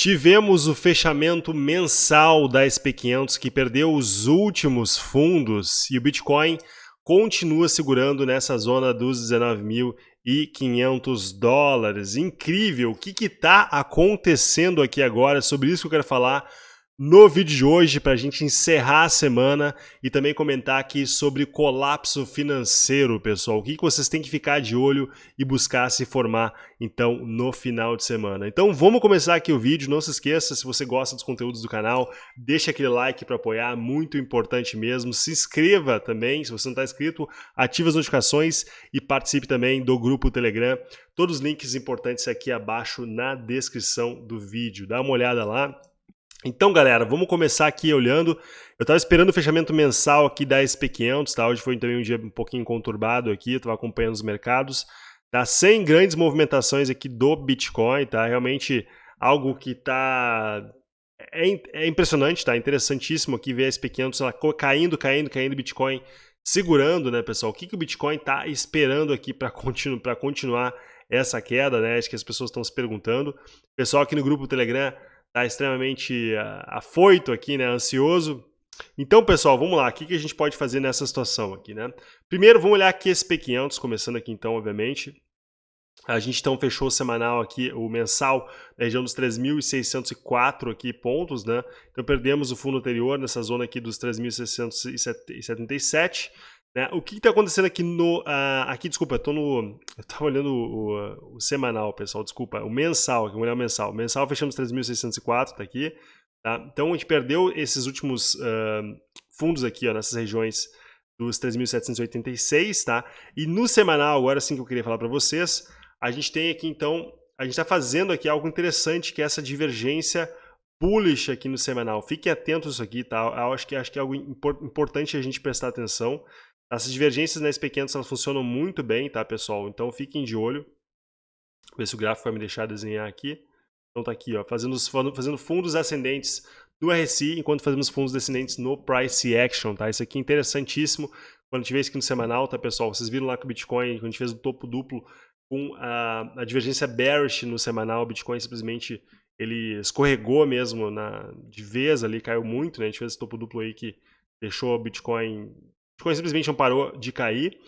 Tivemos o fechamento mensal da SP500 que perdeu os últimos fundos e o Bitcoin continua segurando nessa zona dos 19.500 dólares. Incrível! O que está acontecendo aqui agora? Sobre isso que eu quero falar no vídeo de hoje para a gente encerrar a semana e também comentar aqui sobre colapso financeiro, pessoal. O que vocês têm que ficar de olho e buscar se formar, então, no final de semana. Então, vamos começar aqui o vídeo. Não se esqueça, se você gosta dos conteúdos do canal, deixa aquele like para apoiar, muito importante mesmo. Se inscreva também, se você não está inscrito, ative as notificações e participe também do grupo Telegram. Todos os links importantes aqui abaixo na descrição do vídeo. Dá uma olhada lá. Então, galera, vamos começar aqui olhando. Eu estava esperando o fechamento mensal aqui da SP500, tá? Hoje foi também um dia um pouquinho conturbado aqui, estava acompanhando os mercados. Tá? Sem grandes movimentações aqui do Bitcoin, tá? Realmente algo que tá... É, é impressionante, tá? Interessantíssimo aqui ver a SP500 ela caindo, caindo, caindo, Bitcoin segurando, né, pessoal? O que, que o Bitcoin tá esperando aqui para continu continuar essa queda, né? Acho que as pessoas estão se perguntando. Pessoal aqui no grupo Telegram está extremamente uh, afoito aqui, né, ansioso. Então, pessoal, vamos lá, o que, que a gente pode fazer nessa situação aqui, né? Primeiro, vamos olhar aqui esse P500, começando aqui então, obviamente. A gente então fechou o semanal aqui, o mensal, na região dos 3.604 aqui pontos, né? Então perdemos o fundo anterior nessa zona aqui dos 3.677. Né? O que está acontecendo aqui no... Uh, aqui, desculpa, eu estou no... Eu estava olhando o, o, o, semanal, pessoal, desculpa. O mensal, aqui, vamos olhar o mensal. O mensal fechamos 3.604, está aqui. Tá? Então a gente perdeu esses últimos uh, fundos aqui, ó, nessas regiões dos 3.786, tá? E no semanal, agora sim que eu queria falar para vocês, a gente tem aqui então, a gente está fazendo aqui algo interessante, que é essa divergência bullish aqui no semanal. Fiquem atentos isso aqui, tá? Eu acho que, acho que é algo importante a gente prestar atenção. Essas divergências nas pequenas elas funcionam muito bem, tá, pessoal? Então fiquem de olho. Ver se o gráfico vai me deixar desenhar aqui. Então tá aqui, ó, fazendo, fazendo fundos ascendentes no RSI, enquanto fazemos fundos descendentes no Price Action, tá? Isso aqui é interessantíssimo. Quando a gente vê isso aqui no semanal, tá, pessoal? Vocês viram lá que o Bitcoin, quando a gente fez o topo duplo com a, a divergência bearish no semanal, o Bitcoin simplesmente ele escorregou mesmo na, de vez ali, caiu muito, né? A gente fez esse topo duplo aí que deixou o Bitcoin Bitcoin simplesmente não parou de cair.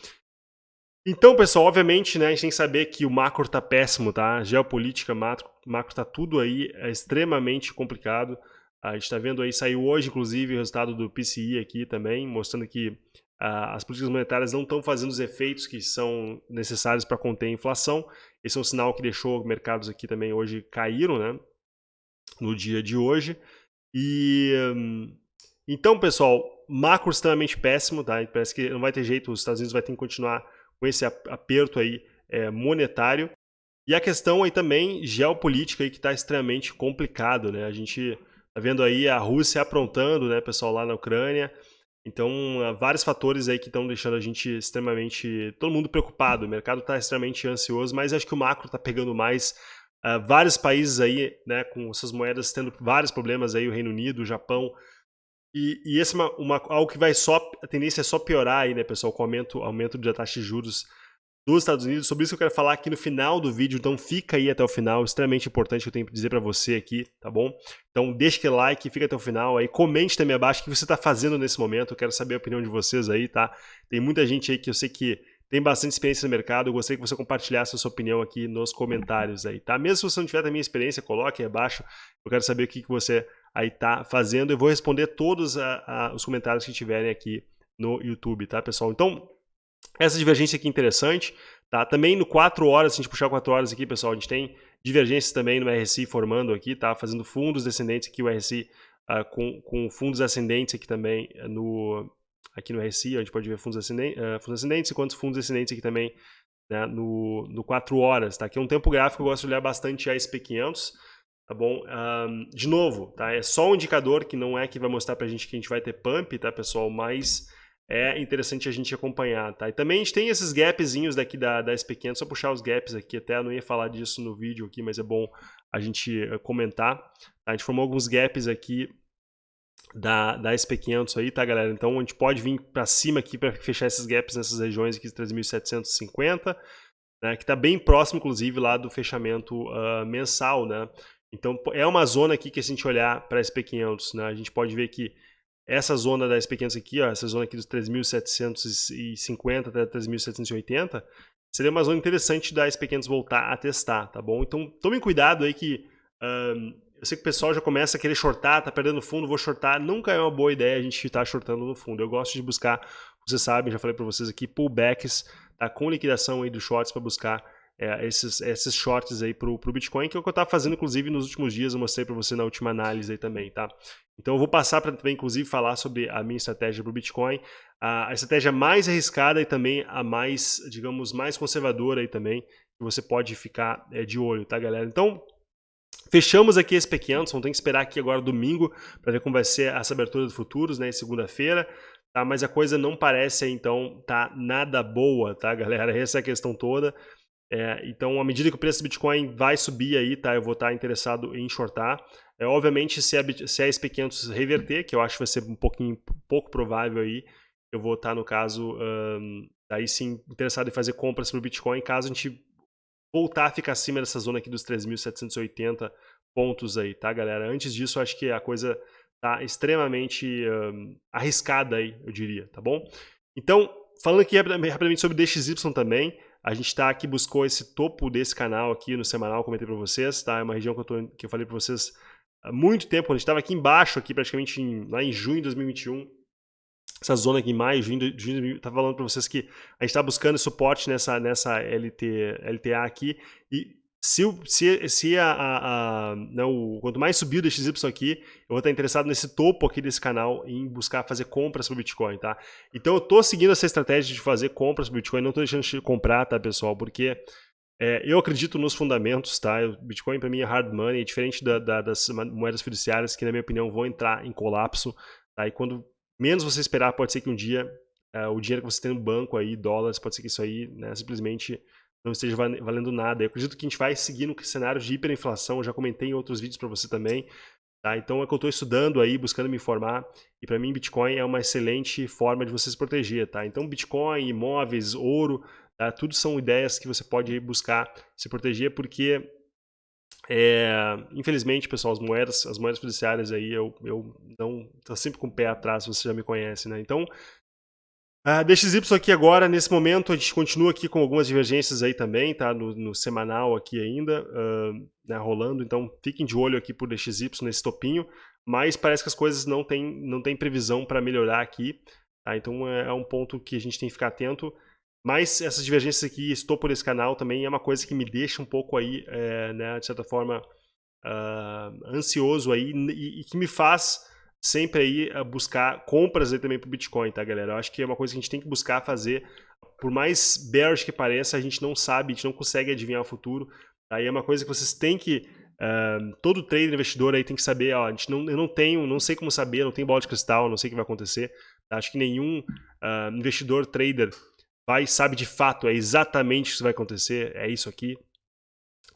Então, pessoal, obviamente, né, a gente tem que saber que o macro está péssimo, tá? Geopolítica, macro, macro tá tudo aí, é extremamente complicado. A gente está vendo aí, saiu hoje, inclusive, o resultado do PCI aqui também, mostrando que uh, as políticas monetárias não estão fazendo os efeitos que são necessários para conter a inflação. Esse é um sinal que deixou mercados aqui também hoje caíram, né? No dia de hoje. E... Um, então, pessoal, macro extremamente péssimo, tá? Parece que não vai ter jeito, os Estados Unidos vai ter que continuar com esse aperto aí é, monetário. E a questão aí também geopolítica aí que está extremamente complicado, né? A gente tá vendo aí a Rússia aprontando, né, pessoal, lá na Ucrânia. Então, há vários fatores aí que estão deixando a gente extremamente, todo mundo preocupado. O mercado está extremamente ansioso, mas acho que o macro está pegando mais. Uh, vários países aí, né, com suas moedas tendo vários problemas aí, o Reino Unido, o Japão, e, e esse é uma, uma, algo que vai só, a tendência é só piorar aí, né, pessoal, com o aumento, aumento da taxa de juros dos Estados Unidos. Sobre isso eu quero falar aqui no final do vídeo, então fica aí até o final, extremamente importante que eu tenho para dizer para você aqui, tá bom? Então deixa aquele like, fica até o final aí, comente também abaixo o que você está fazendo nesse momento, eu quero saber a opinião de vocês aí, tá? Tem muita gente aí que eu sei que tem bastante experiência no mercado, eu gostaria que você compartilhasse a sua opinião aqui nos comentários aí, tá? Mesmo se você não tiver também experiência, coloque aí abaixo, eu quero saber o que, que você aí tá fazendo. Eu vou responder todos a, a, os comentários que tiverem aqui no YouTube, tá, pessoal? Então, essa divergência aqui é interessante, tá? Também no 4 horas, se a gente puxar 4 horas aqui, pessoal, a gente tem divergências também no RSI formando aqui, tá? Fazendo fundos descendentes aqui, o RSI uh, ah, com, com fundos ascendentes aqui também no, aqui no RSI, a gente pode ver fundos ascendentes, uh, fundos ascendentes e quantos fundos descendentes aqui também né, no, no 4 horas, tá? Aqui é um tempo gráfico, eu gosto de olhar bastante a SP500, tá bom? De novo, tá? É só um indicador que não é que vai mostrar pra gente que a gente vai ter pump, tá, pessoal? Mas é interessante a gente acompanhar, tá? E também a gente tem esses gapzinhos daqui da, da SP500, só puxar os gaps aqui, até eu não ia falar disso no vídeo aqui, mas é bom a gente eh, comentar. Tá? A gente formou alguns gaps aqui da, da SP500 aí, tá, galera? Então a gente pode vir para cima aqui para fechar esses gaps nessas regiões aqui de 3.750, né? Que está bem próximo, inclusive, lá do fechamento uh, mensal, né? Então é uma zona aqui que se a gente olhar para SP500, né, a gente pode ver que essa zona da SP500 aqui, ó, essa zona aqui dos 3.750 até 3.780, seria uma zona interessante da SP500 voltar a testar, tá bom? Então tomem cuidado aí que um, eu sei que o pessoal já começa a querer shortar, tá perdendo fundo, vou shortar. Nunca é uma boa ideia a gente estar shortando no fundo. Eu gosto de buscar, vocês sabem, já falei para vocês aqui, pullbacks tá, com liquidação aí dos shorts para buscar é, esses, esses shorts aí pro, pro Bitcoin, que é o que eu estava fazendo, inclusive, nos últimos dias, eu mostrei para você na última análise aí também, tá? Então eu vou passar para também, inclusive, falar sobre a minha estratégia para o Bitcoin, a, a estratégia mais arriscada e também a mais, digamos, mais conservadora aí também, que você pode ficar é, de olho, tá, galera? Então, Fechamos aqui esse pequeno, só tem que esperar aqui agora domingo para ver como vai ser essa abertura de futuros, né, segunda-feira, tá? Mas a coisa não parece então tá nada boa, tá, galera? Essa é a questão toda. É, então, à medida que o preço do Bitcoin vai subir aí, tá? Eu vou estar interessado em shortar. É, obviamente, se a, se a SP500 reverter, que eu acho que vai ser um pouquinho pouco provável aí, eu vou estar, no caso, um, aí sim, interessado em fazer compras para o Bitcoin, caso a gente voltar a ficar acima dessa zona aqui dos 3.780 pontos aí, tá, galera? Antes disso, acho que a coisa tá extremamente um, arriscada aí, eu diria, tá bom? Então, falando aqui rapidamente sobre DXY também, a gente tá aqui, buscou esse topo desse canal aqui no semanal, comentei para vocês, tá? É uma região que eu, tô, que eu falei para vocês há muito tempo, quando a gente estava aqui embaixo, aqui praticamente em, lá em junho de 2021, essa zona aqui em maio, junho, junho tá falando para vocês que a gente está buscando suporte nessa, nessa LT, LTA aqui e se, se, se a, a, a não, quanto mais subir o DXY aqui, eu vou estar interessado nesse topo aqui desse canal em buscar fazer compras para o Bitcoin, tá? Então eu estou seguindo essa estratégia de fazer compras para o Bitcoin, não estou deixando de comprar, tá, pessoal? Porque é, eu acredito nos fundamentos, tá? O Bitcoin para mim é hard money, é diferente da, da, das moedas fiduciárias que, na minha opinião, vão entrar em colapso, tá? E quando menos você esperar, pode ser que um dia uh, o dinheiro que você tem no banco aí, dólares, pode ser que isso aí né, simplesmente não esteja valendo nada. Eu acredito que a gente vai seguir no cenário de hiperinflação, eu já comentei em outros vídeos para você também. Tá? Então é que eu estou estudando aí, buscando me informar, e para mim Bitcoin é uma excelente forma de você se proteger. Tá? Então Bitcoin, imóveis, ouro, tá? tudo são ideias que você pode buscar se proteger, porque é, infelizmente, pessoal, as moedas, as moedas fiduciárias aí, eu, eu não tô sempre com o pé atrás, você já me conhece, né? Então, a DXY aqui agora, nesse momento, a gente continua aqui com algumas divergências aí também, tá? No, no semanal aqui ainda, uh, né, rolando, então fiquem de olho aqui por DXY nesse topinho, mas parece que as coisas não têm não tem previsão para melhorar aqui, tá? Então é, é um ponto que a gente tem que ficar atento. Mas essas divergências aqui, estou por esse canal também, é uma coisa que me deixa um pouco aí, é, né, de certa forma, uh, ansioso aí e, e, que me faz sempre aí buscar compras aí também para o Bitcoin, tá, galera? Eu acho que é uma coisa que a gente tem que buscar fazer. Por mais bearish que pareça, a gente não sabe, a gente não consegue adivinhar o futuro. Aí tá? é uma coisa que vocês têm que Uh, todo trader investidor aí tem que saber, ó, a gente não, eu não tenho, não sei como saber, não tenho bola de cristal, não sei o que vai acontecer. Tá? Acho que nenhum uh, investidor, trader, vai sabe de fato, é exatamente o que vai acontecer, é isso aqui.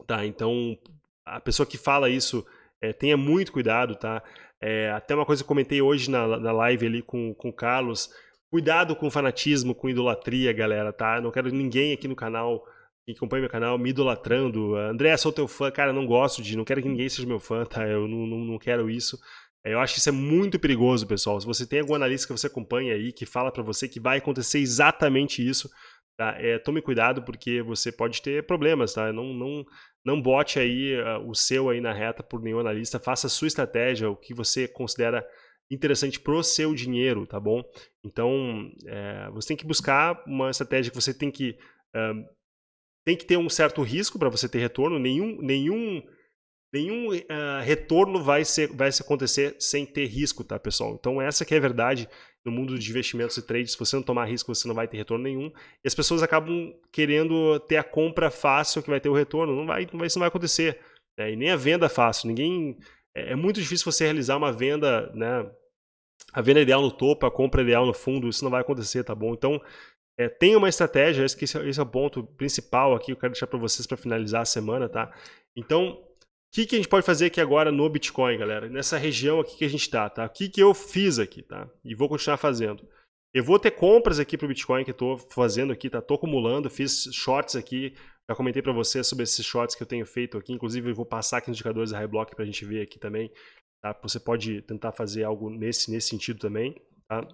Tá, então a pessoa que fala isso é, tenha muito cuidado, tá? É, até uma coisa que comentei hoje na, na live ali com, com o Carlos, cuidado com fanatismo, com idolatria, galera, tá? Não quero ninguém aqui no canal que acompanha meu canal me idolatrando. André, sou teu fã, cara, não gosto de, não quero que ninguém seja meu fã, tá? Eu não, não, não quero isso. É, eu acho que isso é muito perigoso, pessoal. Se você tem algum analista que você acompanha aí, que fala para você que vai acontecer exatamente isso, tá? é, tome cuidado porque você pode ter problemas, tá? Não, não, não bote aí uh, o seu aí na reta por nenhum analista. Faça a sua estratégia, o que você considera interessante pro seu dinheiro, tá bom? Então, é, você tem que buscar uma estratégia que você tem que... Uh, tem que ter um certo risco para você ter retorno. Nenhum, nenhum nenhum uh, retorno vai, ser, vai acontecer sem ter risco, tá, pessoal? Então essa que é a verdade no mundo de investimentos e trades. Se você não tomar risco, você não vai ter retorno nenhum. E as pessoas acabam querendo ter a compra fácil que vai ter o retorno. Não vai, não vai, isso não vai acontecer. Né? E nem a venda fácil. Ninguém... É, é muito difícil você realizar uma venda, né? A venda ideal no topo, a compra ideal no fundo, isso não vai acontecer, tá bom? Então, é, tem uma estratégia, esse, esse é o ponto principal aqui, eu quero deixar para vocês para finalizar a semana, tá? Então, que, que a gente pode fazer aqui agora no Bitcoin, galera? Nessa região aqui que a gente está, tá? O que, que eu fiz aqui, tá? E vou continuar fazendo. Eu vou ter compras aqui para o Bitcoin que estou fazendo aqui, tá? Estou acumulando, fiz shorts aqui Já comentei para você sobre esses shorts que eu tenho feito aqui, inclusive eu vou passar aqui nos indicadores da High Block para a gente ver aqui também. Tá? Você pode tentar fazer algo nesse, nesse sentido também. Tá?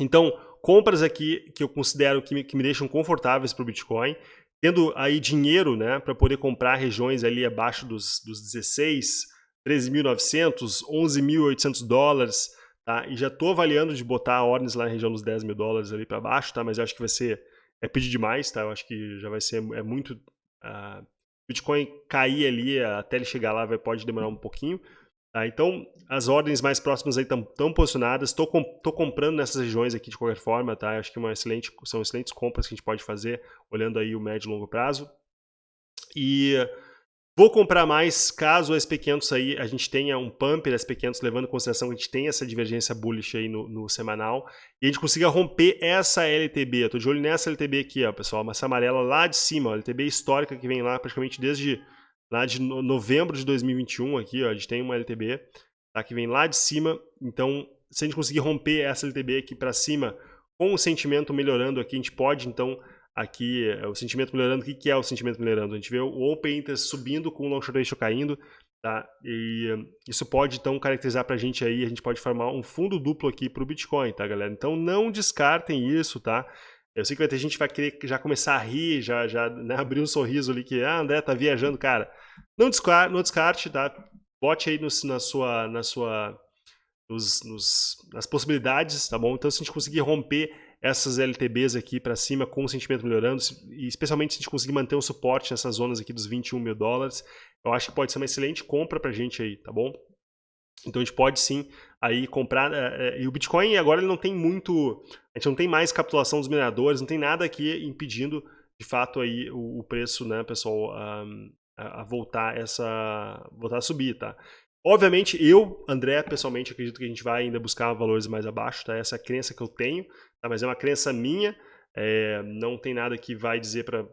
Então, compras aqui que eu considero que me, que me deixam confortáveis para o Bitcoin, tendo aí dinheiro né, para poder comprar regiões ali abaixo dos, dos 16, 13.900, 11.800 dólares, tá? E já estou avaliando de botar ordens lá na região dos 10 mil dólares ali para baixo, tá? Mas eu acho que vai ser, é pedir demais, tá? Eu acho que já vai ser, é muito... Uh, Bitcoin cair ali até ele chegar lá vai, pode demorar um pouquinho, Tá, então, as ordens mais próximas aí estão posicionadas. Estou com, comprando nessas regiões aqui de qualquer forma, tá? Acho que excelente, são excelentes compras que a gente pode fazer, olhando aí o médio e longo prazo. E Vou comprar mais caso a SP500 aí a gente tenha um pump da SP500, levando em consideração que a gente tem essa divergência bullish aí no, no semanal, e a gente consiga romper essa LTB. Tô de olho nessa LTB aqui, ó, pessoal, essa amarela lá de cima, ó, LTB histórica que vem lá praticamente desde lá de novembro de 2021 aqui, ó, a gente tem uma LTB, tá, que vem lá de cima, então se a gente conseguir romper essa LTB aqui para cima, com o sentimento melhorando aqui, a gente pode então aqui é, o sentimento melhorando. O que é o sentimento melhorando? A gente vê o Open Interest subindo com o Long Short Ratio caindo, tá? E isso pode então caracterizar para a gente aí, a gente pode formar um fundo duplo aqui para o Bitcoin, tá, galera? Então não descartem isso, tá? Eu sei que vai ter gente que vai querer já começar a rir, já, já né, abrir um sorriso ali que, ah, André tá viajando, cara. Não descarte, não descarte tá? Bote aí no, na sua, na sua, nos, nos, nas possibilidades, tá bom? Então se a gente conseguir romper essas LTBs aqui para cima com o sentimento melhorando, e especialmente se a gente conseguir manter um suporte nessas zonas aqui dos 21 mil dólares, eu acho que pode ser uma excelente compra para a gente aí, tá bom? Então a gente pode sim aí comprar, é, é, e o Bitcoin agora ele não tem muito, a gente não tem mais capitulação dos mineradores, não tem nada aqui impedindo de fato aí o, o preço, né, pessoal, a, a, voltar essa, voltar a subir, tá? Obviamente, eu, André, pessoalmente, acredito que a gente vai ainda buscar valores mais abaixo, tá? Essa é a crença que eu tenho, tá? mas é uma crença minha, é, não tem nada que vai dizer para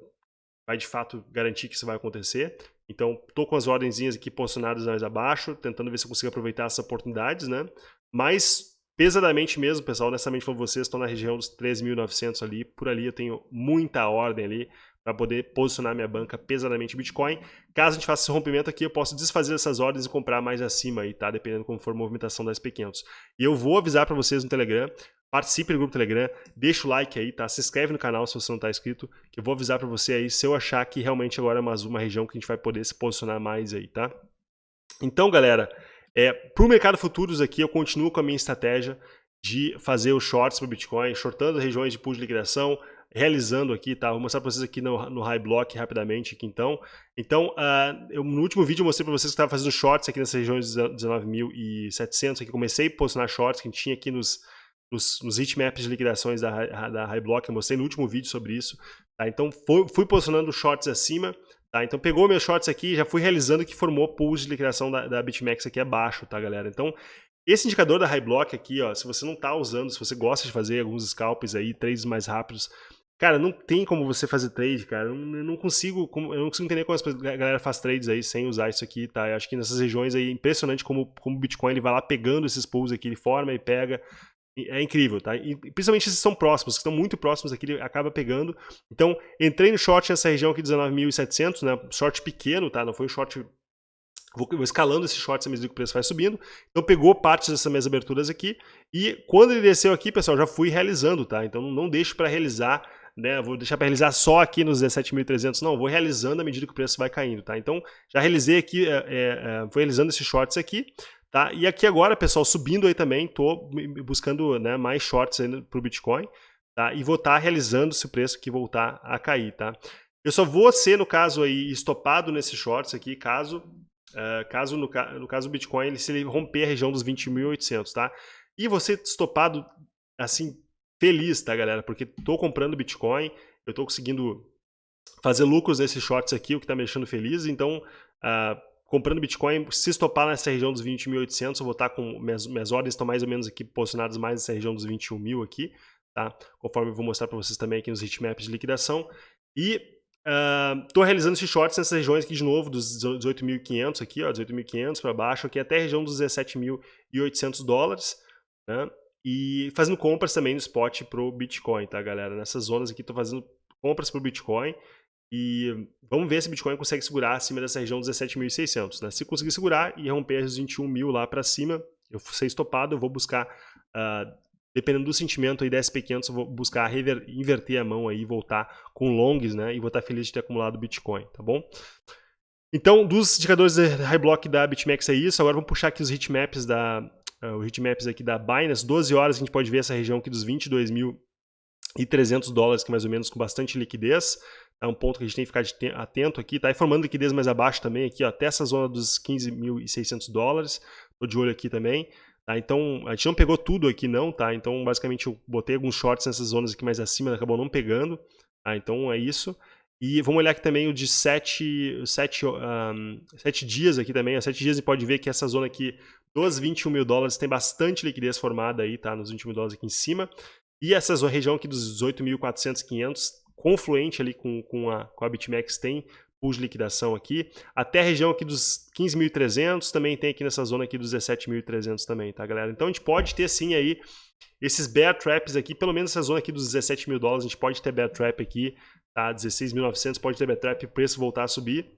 vai de fato garantir que isso vai acontecer. Então, estou com as ordenzinhas aqui posicionadas mais abaixo, tentando ver se eu consigo aproveitar essas oportunidades, né? Mas, pesadamente mesmo, pessoal, honestamente falando vocês, estou na região dos 13.900 ali, por ali eu tenho muita ordem ali, para poder posicionar minha banca pesadamente Bitcoin. Caso a gente faça esse rompimento aqui, eu posso desfazer essas ordens e comprar mais acima aí, tá? Dependendo como for a movimentação da SP500. E eu vou avisar para vocês no Telegram, participe do grupo Telegram, deixa o like aí, tá? Se inscreve no canal se você não está inscrito, que eu vou avisar para você aí se eu achar que realmente agora é uma, uma região que a gente vai poder se posicionar mais aí, tá? Então, galera, é, para o mercado futuros aqui, eu continuo com a minha estratégia de fazer os shorts para o Bitcoin, shortando regiões de pool de liquidação, realizando aqui, tá? Vou mostrar para vocês aqui no, no High Block rapidamente aqui então. Então, uh, eu, no último vídeo eu mostrei para vocês que estava fazendo shorts aqui nessas regiões de 19.700, aqui comecei a posicionar shorts que a gente tinha aqui nos, nos, nos heatmaps de liquidações da, da High Block, eu mostrei no último vídeo sobre isso, tá? Então, foi, fui posicionando shorts acima, tá? Então, pegou meus shorts aqui já fui realizando que formou pools de liquidação da, da BitMEX aqui abaixo, tá, galera? Então, esse indicador da High Block aqui, ó, se você não está usando, se você gosta de fazer alguns scalps aí, trades mais rápidos, Cara, não tem como você fazer trade, cara. Eu não consigo, eu não consigo entender como a galera faz trades aí sem usar isso aqui, tá? Eu acho que nessas regiões aí é impressionante como, como o Bitcoin ele vai lá pegando esses pools aqui, ele forma e pega. É incrível, tá? E principalmente esses são próximos, que estão muito próximos aqui, ele acaba pegando. Então, entrei no short nessa região aqui, 19.700, né? Short pequeno, tá? Não foi um short Vou, escalando esse short à medida que o preço vai subindo. Então pegou partes dessas minhas aberturas aqui. E quando ele desceu aqui, pessoal, já fui realizando, tá? Então não deixe para realizar né, vou deixar para realizar só aqui nos 17.300, não, vou realizando à medida que o preço vai caindo, tá? Então, já realizei aqui, é, é, é vou realizando esses shorts aqui, tá? E aqui agora, pessoal, subindo aí também, tô buscando né, mais shorts para o Bitcoin, tá? E vou estar tá realizando se o preço que voltar a cair, tá? Eu só vou ser, no caso aí, estopado nesses shorts aqui, caso, uh, caso no, no, caso do Bitcoin, ele, se ele romper a região dos 20.800, tá? E você estopado, assim, feliz, tá, galera? Porque tô comprando Bitcoin, eu tô conseguindo fazer lucros nesses shorts aqui, o que tá me deixando feliz. Então, uh, comprando Bitcoin, se estopar nessa região dos 20.800, eu vou estar com... Minhas, minhas ordens estão mais ou menos aqui posicionadas mais nessa região dos 21 mil aqui, tá? Conforme eu vou mostrar para vocês também aqui nos heatmaps de liquidação. E estou uh, realizando esses shorts nessas regiões aqui de novo, dos 18.500 aqui, ó, 18.500 para baixo, aqui até a região dos 17.800 dólares, né? E fazendo compras também no spot pro Bitcoin, tá, galera? Nessas zonas aqui tô fazendo compras pro Bitcoin. E vamos ver se o Bitcoin consegue segurar acima dessa região 17.600. Né? Se conseguir segurar e romper os 21 mil lá para cima, eu ser estopado, eu vou buscar, uh, dependendo do sentimento aí da SP500, eu vou buscar rever, inverter a mão aí e voltar com longs, né? E vou estar feliz de ter acumulado Bitcoin, tá bom? Então, dos indicadores de high block da BitMEX é isso. Agora vamos puxar aqui os hitmaps da, uh, os hitmaps aqui da Binance. 12 horas a gente pode ver essa região aqui dos 22.300 dólares, que é mais ou menos com bastante liquidez. É um ponto que a gente tem que ficar atento aqui. Está formando liquidez mais abaixo também, aqui, ó, até essa zona dos 15.600 dólares. Estou de olho aqui também. Tá? Então, a gente não pegou tudo aqui não, tá? Então, basicamente, eu botei alguns shorts nessas zonas aqui mais acima, acabou não pegando. Tá? Então, é isso. E vamos olhar aqui também o de 7 sete, um, sete dias aqui também. Há 7 dias e pode ver que essa zona aqui dos 21 mil dólares tem bastante liquidez formada aí, tá? Nos 21 mil dólares aqui em cima. E essa região aqui dos 18.400, 500 confluente ali com, com, a, com a BitMEX tem pool de liquidação aqui. Até a região aqui dos 15.300, também tem aqui nessa zona aqui dos 17.300 também, tá, galera? Então a gente pode ter sim aí esses bear traps aqui, pelo menos essa zona aqui dos 17 mil dólares, a gente pode ter bear trap aqui, tá? 16.900, pode ter bear trap, preço voltar a subir.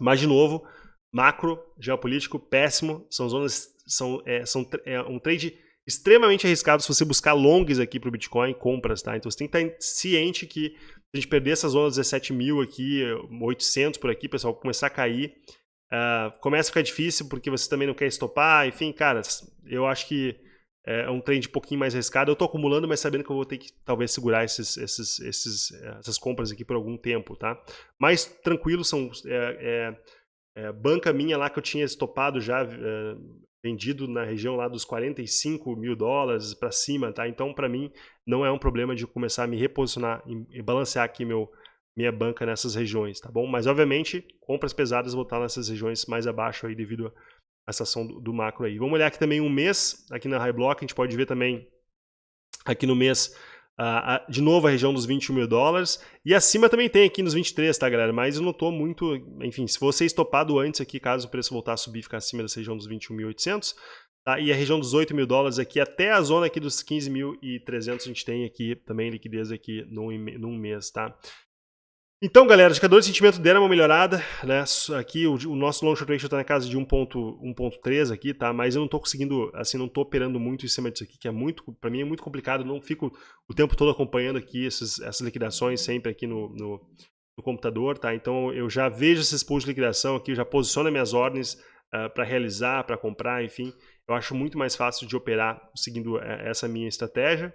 Mas, de novo, macro, geopolítico, péssimo, são zonas, são, é, são é um trade extremamente arriscado se você buscar longs aqui para o Bitcoin, compras, tá? Então você tem que estar ciente que se a gente perder essa zona 17 mil aqui, 800 por aqui, pessoal, começar a cair, uh, começa a ficar difícil porque você também não quer estopar, enfim, cara, eu acho que é um trend um pouquinho mais arriscado. Eu estou acumulando, mas sabendo que eu vou ter que talvez segurar esses, esses, esses, essas compras aqui por algum tempo, tá? Mais tranquilo, são é, é, é banca minha lá que eu tinha estopado já, é, vendido na região lá dos 45 mil dólares para cima, tá? Então, para mim, não é um problema de começar a me reposicionar e balancear aqui meu, minha banca nessas regiões, tá bom? Mas, obviamente, compras pesadas vão estar nessas regiões mais abaixo aí devido a essa ação do, do macro aí. Vamos olhar aqui também um mês, aqui na High Block, a gente pode ver também aqui no mês De novo a região dos 21 mil dólares. E acima também tem aqui nos 23, tá, galera? Mas eu não tô muito... Enfim, se você estopado antes aqui, caso o preço voltar a subir, ficar acima dessa região dos 21.800, tá? E a região dos 8 mil dólares aqui, até a zona aqui dos 15.300 a gente tem aqui também liquidez aqui num, num mês, tá? Então, galera, o indicador de sentimento deram uma melhorada, né? Aqui o, o nosso long short ratio está na casa de 1.3 aqui, tá? Mas eu não estou conseguindo, assim, não estou operando muito em cima disso aqui, que é muito, para mim é muito complicado, eu não fico o tempo todo acompanhando aqui esses, essas liquidações sempre aqui no, no, no, computador, tá? Então eu já vejo esses pools de liquidação aqui, já posiciono minhas ordens uh, ah, para realizar, para comprar, enfim. Eu acho muito mais fácil de operar seguindo eh, essa minha estratégia,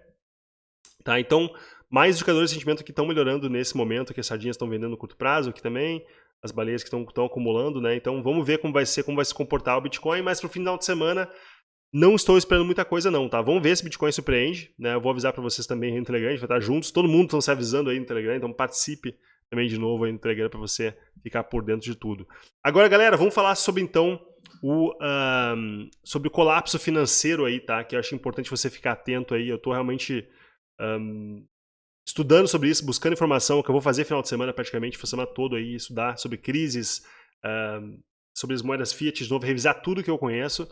tá? Então, mais indicadores de sentimento que estão melhorando nesse momento, que as sardinhas estão vendendo no curto prazo aqui também, as baleias que estão acumulando, né? Então vamos ver como vai ser, como vai se comportar o Bitcoin, mas para o final de semana não estou esperando muita coisa não, tá? Vamos ver se o Bitcoin surpreende, né? Eu vou avisar para vocês também no Telegram, a gente vai estar juntos, todo mundo está se avisando aí no Telegram, então participe também de novo aí no Telegram para você ficar por dentro de tudo. Agora, galera, vamos falar sobre então o, um, sobre o colapso financeiro aí, tá? Que eu acho importante você ficar atento aí. Eu estou realmente um, estudando sobre isso, buscando informação, que eu vou fazer final de semana praticamente, a semana toda aí, estudar sobre crises, uh, sobre as moedas fiat de novo, revisar tudo que eu conheço,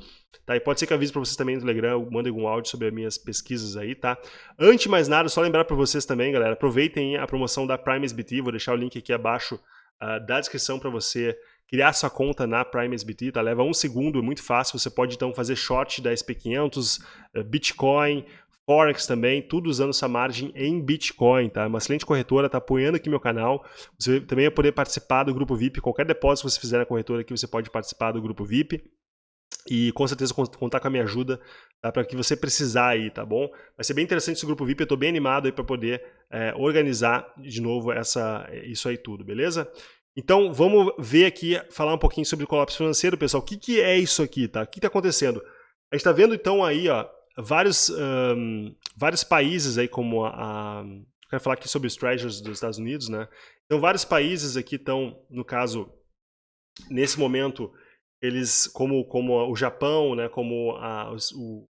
tá? E pode ser que eu avise para vocês também no Telegram, mandem algum áudio sobre as minhas pesquisas aí, tá? Antes de mais nada, só lembrar para vocês também, galera, aproveitem a promoção da Prime SBT, vou deixar o link aqui abaixo uh, da descrição para você criar sua conta na Prime SBT, tá? Leva um segundo, é muito fácil, você pode então fazer short da SP500, uh, Bitcoin, Forex também, tudo usando essa margem em Bitcoin, tá? Uma excelente corretora, tá apoiando aqui meu canal. Você também vai poder participar do grupo VIP. Qualquer depósito que você fizer na corretora aqui, você pode participar do grupo VIP. E com certeza contar com a minha ajuda tá? para que você precisar aí, tá bom? Vai ser bem interessante esse grupo VIP, eu estou bem animado aí para poder é, organizar de novo essa, isso aí tudo, beleza? Então vamos ver aqui, falar um pouquinho sobre o colapso financeiro, pessoal. O que, que é isso aqui, tá? O que está acontecendo? A gente está vendo então aí, ó, vários, um, vários países aí, como a, a, Quero falar aqui sobre os treasures dos Estados Unidos, né? Então, vários países aqui estão, no caso, nesse momento, eles, como, como o Japão, né, como a, o,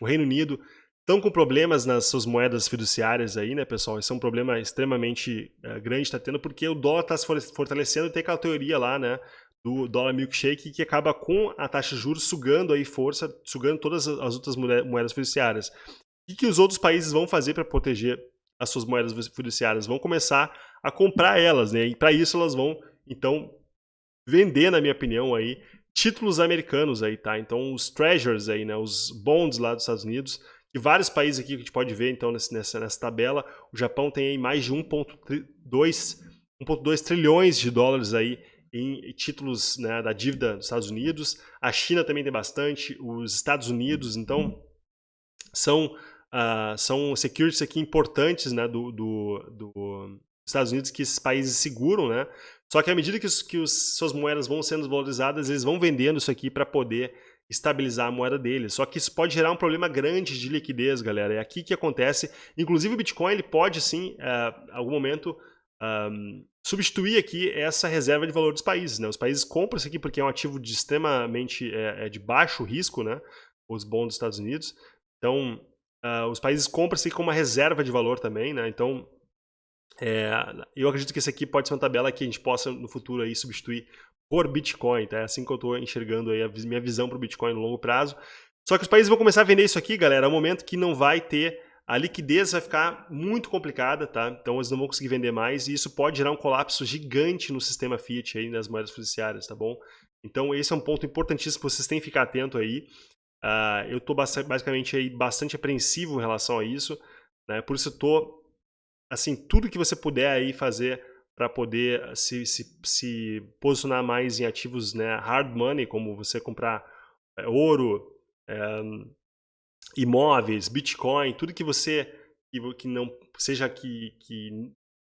o Reino Unido, estão com problemas nas suas moedas fiduciárias aí, né, pessoal? Esse é um problema extremamente uh, grande, está tendo, porque o dólar está se fortalecendo tem aquela teoria lá, né, do dólar milkshake que acaba com a taxa de juros sugando aí força, sugando todas as outras moedas fiduciárias. O que, os outros países vão fazer para proteger as suas moedas fiduciárias, vão começar a comprar elas, né? E para isso elas vão, então, vender, na minha opinião, aí, títulos americanos aí, tá? Então, os treasures aí, né? Os bonds lá dos Estados Unidos, e vários países aqui que a gente pode ver, então, nessa, nessa tabela, o Japão tem aí mais de 1,2 trilhões de dólares aí em títulos né, da dívida dos Estados Unidos. A China também tem bastante, os Estados Unidos, então, são, uh, são securities aqui importantes né, do, do, do Estados Unidos que esses países seguram, né? Só que à medida que, os, que os, suas moedas vão sendo valorizadas, eles vão vendendo isso aqui para poder estabilizar a moeda deles. Só que isso pode gerar um problema grande de liquidez, galera. É aqui que acontece. Inclusive o Bitcoin ele pode sim, uh, algum momento, um, substituir aqui essa reserva de valor dos países. Né? Os países compram isso aqui porque é um ativo de extremamente é, é de baixo risco, né? os bons dos Estados Unidos. Então, uh, os países compram isso aqui como uma reserva de valor também. Né? Então, é, eu acredito que esse aqui pode ser uma tabela que a gente possa no futuro aí substituir por Bitcoin, tá? É assim que eu estou enxergando aí a minha visão para o Bitcoin no longo prazo. Só que os países vão começar a vender isso aqui, galera, é um momento que não vai ter a liquidez vai ficar muito complicada, tá? Então eles não vão conseguir vender mais e isso pode gerar um colapso gigante no sistema fiat aí nas moedas fiduciárias, tá bom? Então esse é um ponto importantíssimo que vocês têm que ficar atento aí. Uh, eu estou basicamente aí bastante apreensivo em relação a isso, né? Por isso eu tô assim tudo que você puder aí fazer para poder se, se, se, posicionar mais em ativos né, hard money, como você comprar é, ouro, é, imóveis, Bitcoin, tudo que você que, não seja que, que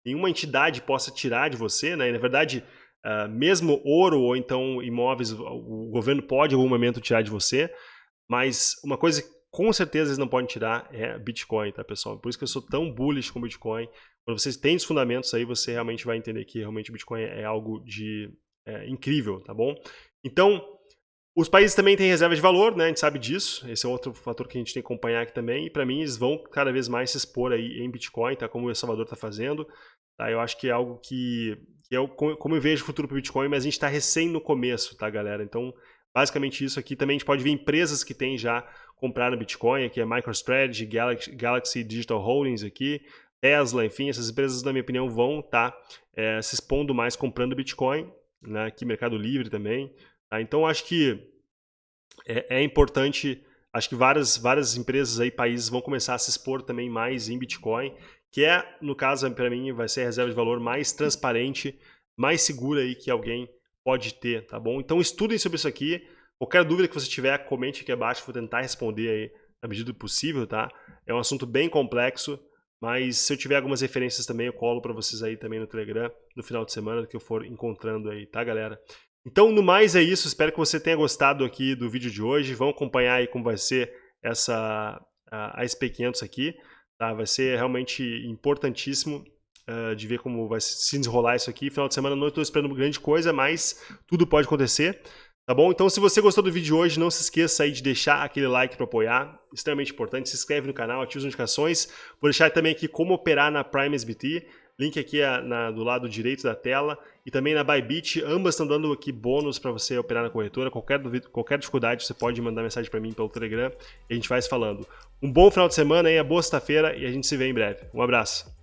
nenhuma entidade possa tirar de você, né? Na verdade, uh, mesmo ouro ou então imóveis, o governo pode em algum momento tirar de você, mas uma coisa que com certeza eles não podem tirar é Bitcoin, tá, pessoal? Por isso que eu sou tão bullish com Bitcoin. Quando vocês têm os fundamentos aí, você realmente vai entender que realmente Bitcoin é algo de é, incrível, tá bom? Então, os países também têm reserva de valor, né? A gente sabe disso. Esse é outro fator que a gente tem que acompanhar aqui também. E para mim, eles vão cada vez mais se expor aí em Bitcoin, tá? Como o El Salvador está fazendo. Tá? Eu acho que é algo que, que é como eu vejo o futuro para Bitcoin, mas a gente está recém no começo, tá, galera? Então, basicamente isso aqui. Também a gente pode ver empresas que têm já comprado Bitcoin, aqui é MicroStrategy, Galaxy, Galaxy Digital Holdings aqui, Tesla, enfim, essas empresas, na minha opinião, vão estar tá, é, se expondo mais comprando Bitcoin, né? aqui Mercado Livre também. Tá? Então, acho que é, é, importante, acho que várias, várias empresas aí, países vão começar a se expor também mais em Bitcoin, que é, no caso, para mim, vai ser a reserva de valor mais transparente, mais segura aí que alguém pode ter, tá bom? Então estudem sobre isso aqui. Qualquer dúvida que você tiver, comente aqui abaixo, vou tentar responder aí na medida do possível, tá? É um assunto bem complexo, mas se eu tiver algumas referências também, eu colo para vocês aí também no Telegram, no final de semana, que eu for encontrando aí, tá, galera? Então, no mais é isso. Espero que você tenha gostado aqui do vídeo de hoje. Vamos acompanhar aí como vai ser essa a, a SP500 aqui. Tá? Vai ser realmente importantíssimo uh, de ver como vai se desenrolar isso aqui. Final de semana não estou esperando grande coisa, mas tudo pode acontecer. Tá bom? Então, se você gostou do vídeo de hoje, não se esqueça aí de deixar aquele like para apoiar. Extremamente importante. Se inscreve no canal, ativa as notificações. Vou deixar também aqui como operar na Prime SBT. Link aqui é na, do lado direito da tela e também na Bybit. Ambas estão dando aqui bônus para você operar na corretora. Qualquer, qualquer dificuldade, você pode mandar mensagem para mim pelo Telegram e a gente vai se falando. Um bom final de semana aí, boa sexta-feira e a gente se vê em breve. Um abraço.